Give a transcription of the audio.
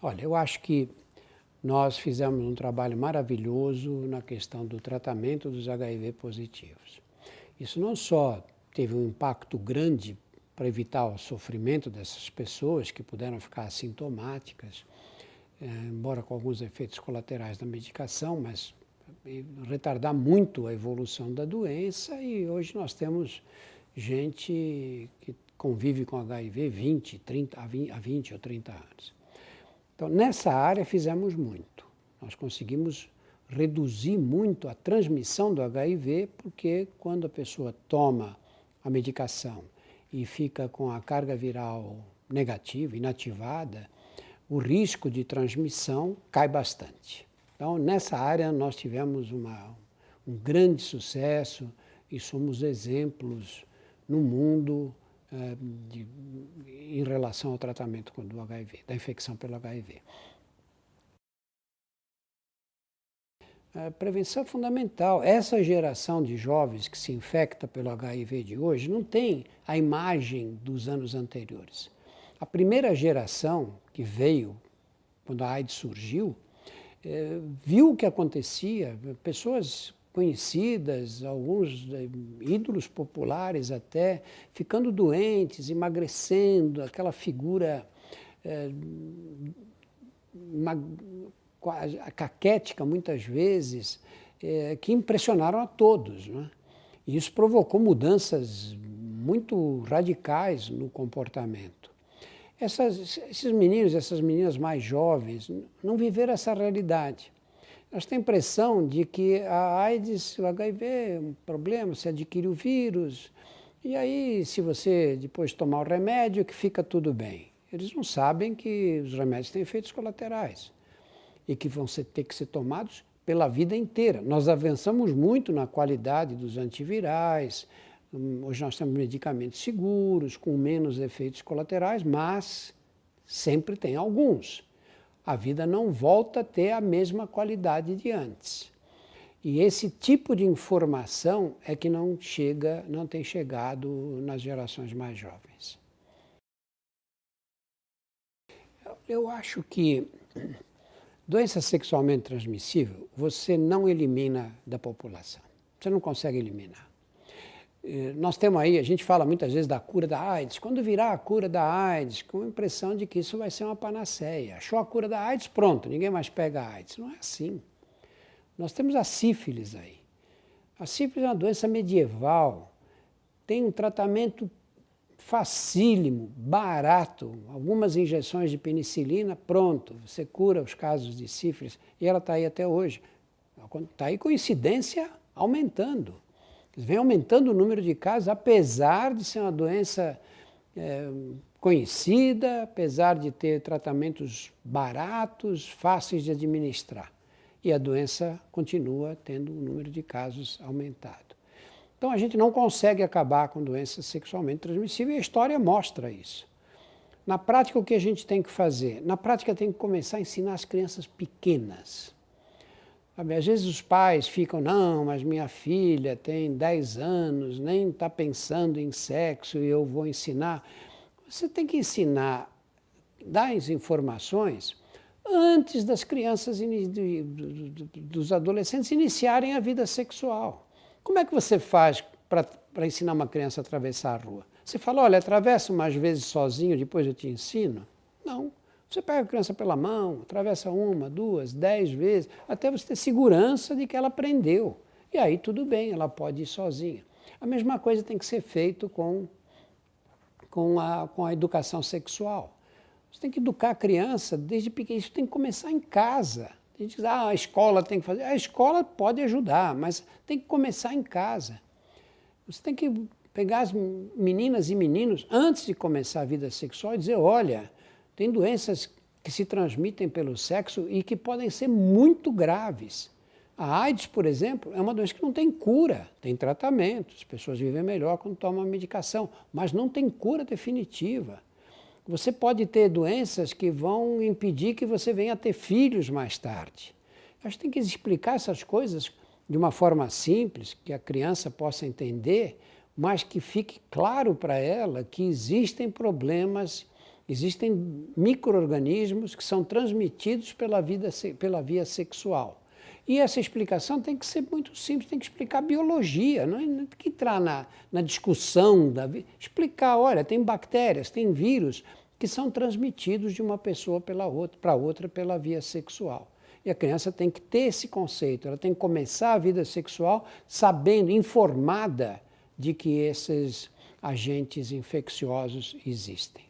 Olha, eu acho que nós fizemos um trabalho maravilhoso na questão do tratamento dos HIV positivos. Isso não só teve um impacto grande para evitar o sofrimento dessas pessoas que puderam ficar assintomáticas, é, embora com alguns efeitos colaterais da medicação, mas retardar muito a evolução da doença e hoje nós temos gente que convive com HIV 20, 30, há 20 ou 30 anos. Então, nessa área fizemos muito. Nós conseguimos reduzir muito a transmissão do HIV, porque quando a pessoa toma a medicação e fica com a carga viral negativa, inativada, o risco de transmissão cai bastante. Então, nessa área, nós tivemos uma, um grande sucesso e somos exemplos no mundo eh, de, em relação ao tratamento do HIV, da infecção pelo HIV. A prevenção é fundamental. Essa geração de jovens que se infecta pelo HIV de hoje não tem a imagem dos anos anteriores. A primeira geração que veio, quando a AIDS surgiu, eh, viu o que acontecia, pessoas conhecidas, alguns eh, ídolos populares até, ficando doentes, emagrecendo, aquela figura é, uma, caquética muitas vezes, é, que impressionaram a todos. Né? E isso provocou mudanças muito radicais no comportamento. Essas, esses meninos, essas meninas mais jovens, não viveram essa realidade. Nós temos a impressão de que a AIDS, o HIV é um problema, você adquire o vírus, e aí se você depois tomar o remédio que fica tudo bem. Eles não sabem que os remédios têm efeitos colaterais e que vão ser, ter que ser tomados pela vida inteira. Nós avançamos muito na qualidade dos antivirais, hum, hoje nós temos medicamentos seguros, com menos efeitos colaterais, mas sempre tem alguns a vida não volta a ter a mesma qualidade de antes. E esse tipo de informação é que não chega, não tem chegado nas gerações mais jovens. Eu acho que doença sexualmente transmissível você não elimina da população. Você não consegue eliminar. Eh, nós temos aí, a gente fala muitas vezes da cura da AIDS. Quando virar a cura da AIDS, com a impressão de que isso vai ser uma panaceia. Achou a cura da AIDS, pronto, ninguém mais pega a AIDS. Não é assim. Nós temos a sífilis aí. A sífilis é uma doença medieval, tem um tratamento facílimo, barato, algumas injeções de penicilina, pronto, você cura os casos de sífilis. E ela está aí até hoje. Está aí coincidência aumentando vem aumentando o número de casos, apesar de ser uma doença é, conhecida, apesar de ter tratamentos baratos, fáceis de administrar. E a doença continua tendo o número de casos aumentado. Então a gente não consegue acabar com doenças sexualmente transmissíveis e a história mostra isso. Na prática, o que a gente tem que fazer? Na prática, tem que começar a ensinar as crianças pequenas às vezes os pais ficam, não, mas minha filha tem 10 anos, nem está pensando em sexo e eu vou ensinar. Você tem que ensinar, dar as informações antes das crianças, dos adolescentes iniciarem a vida sexual. Como é que você faz para ensinar uma criança a atravessar a rua? Você fala, olha, atravessa umas vezes sozinho, depois eu te ensino? Não. Você pega a criança pela mão, atravessa uma, duas, dez vezes, até você ter segurança de que ela aprendeu. E aí tudo bem, ela pode ir sozinha. A mesma coisa tem que ser feito com, com, a, com a educação sexual. Você tem que educar a criança desde pequeno, isso tem que começar em casa. A gente diz, ah, a escola tem que fazer. A escola pode ajudar, mas tem que começar em casa. Você tem que pegar as meninas e meninos antes de começar a vida sexual e dizer, olha, tem doenças que se transmitem pelo sexo e que podem ser muito graves. A AIDS, por exemplo, é uma doença que não tem cura, tem tratamento, as pessoas vivem melhor quando tomam a medicação, mas não tem cura definitiva. Você pode ter doenças que vão impedir que você venha a ter filhos mais tarde. A gente tem que explicar essas coisas de uma forma simples, que a criança possa entender, mas que fique claro para ela que existem problemas Existem micro-organismos que são transmitidos pela, vida, pela via sexual. E essa explicação tem que ser muito simples, tem que explicar biologia, não, é, tem que entrar na, na discussão, da, explicar, olha, tem bactérias, tem vírus que são transmitidos de uma pessoa para outra, outra pela via sexual. E a criança tem que ter esse conceito, ela tem que começar a vida sexual sabendo, informada de que esses agentes infecciosos existem.